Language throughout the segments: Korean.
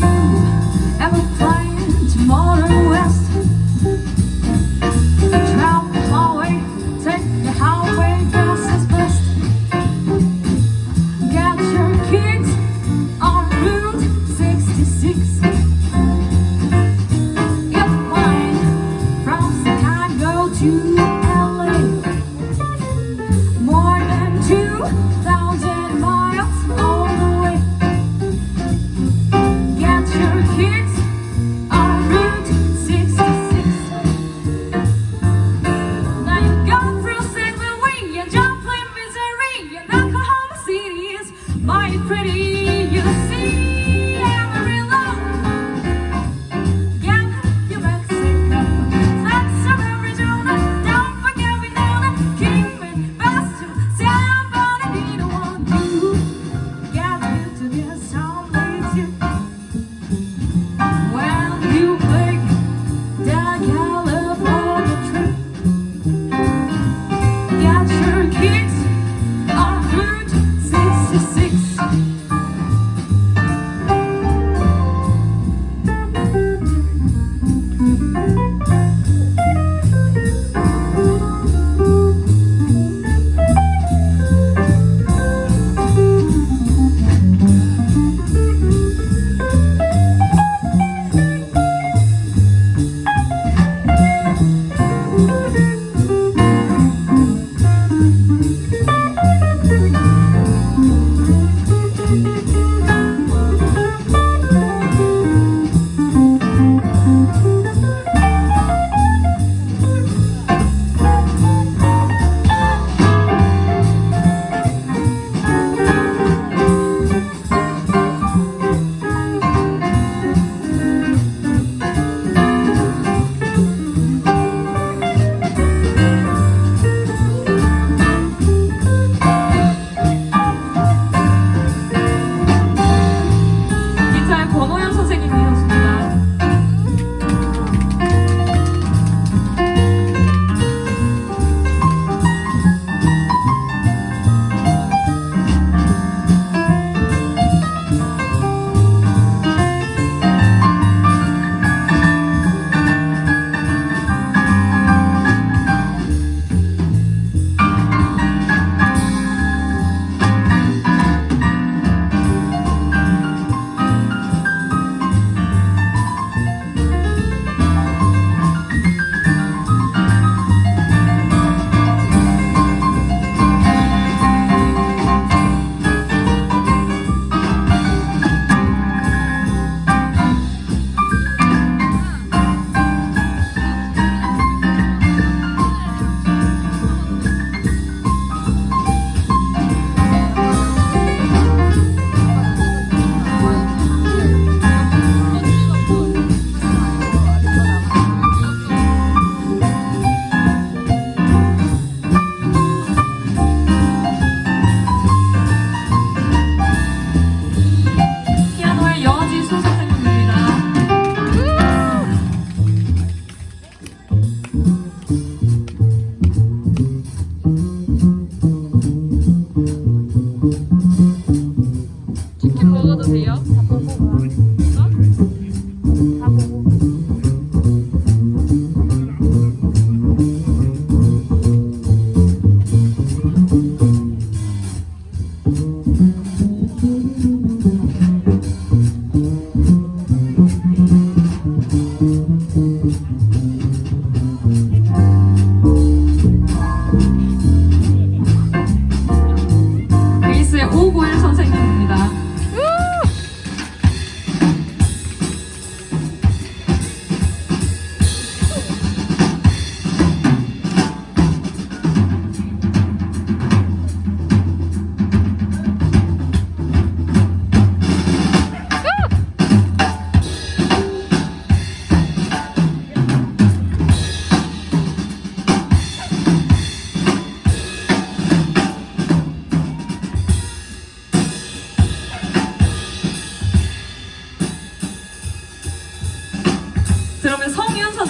you. Ever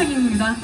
선생님입니다.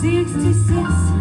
66